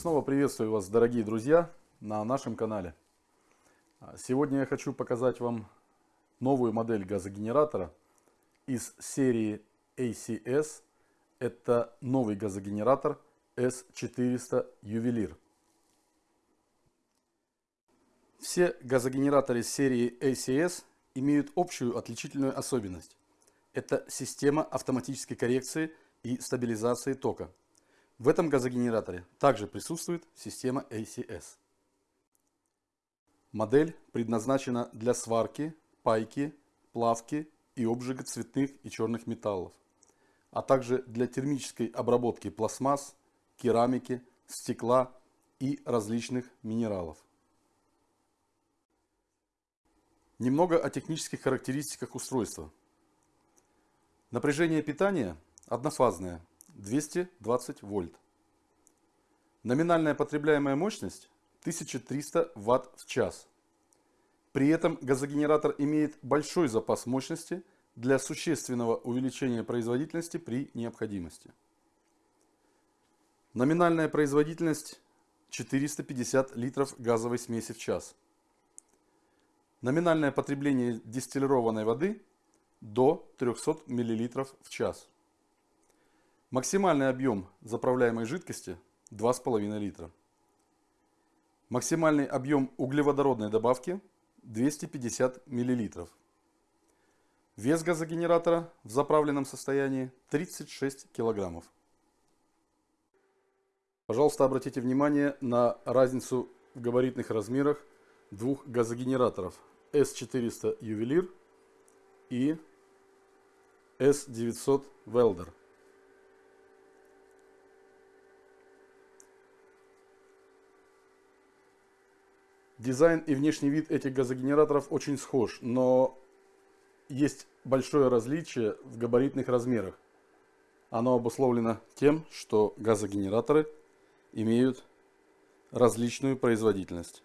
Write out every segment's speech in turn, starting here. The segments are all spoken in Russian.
Снова приветствую вас, дорогие друзья, на нашем канале. Сегодня я хочу показать вам новую модель газогенератора из серии ACS. Это новый газогенератор S400 Ювелир. Все газогенераторы серии ACS имеют общую отличительную особенность. Это система автоматической коррекции и стабилизации тока. В этом газогенераторе также присутствует система ACS. Модель предназначена для сварки, пайки, плавки и обжига цветных и черных металлов, а также для термической обработки пластмасс, керамики, стекла и различных минералов. Немного о технических характеристиках устройства. Напряжение питания однофазное 220 вольт. Номинальная потребляемая мощность 1300 Вт в час. При этом газогенератор имеет большой запас мощности для существенного увеличения производительности при необходимости. Номинальная производительность 450 литров газовой смеси в час. Номинальное потребление дистиллированной воды до 300 мл в час. Максимальный объем заправляемой жидкости 2,5 литра. Максимальный объем углеводородной добавки 250 мл. Вес газогенератора в заправленном состоянии 36 килограммов. Пожалуйста, обратите внимание на разницу в габаритных размерах двух газогенераторов S400 Ювелир и S900 Welder. Дизайн и внешний вид этих газогенераторов очень схож, но есть большое различие в габаритных размерах. Оно обусловлено тем, что газогенераторы имеют различную производительность.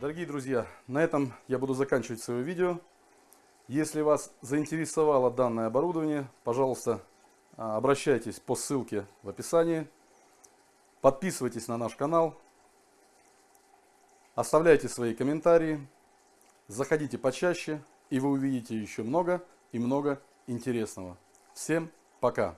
Дорогие друзья, на этом я буду заканчивать свое видео. Если вас заинтересовало данное оборудование, пожалуйста, а, обращайтесь по ссылке в описании. Подписывайтесь на наш канал. Оставляйте свои комментарии. Заходите почаще, и вы увидите еще много и много интересного. Всем пока!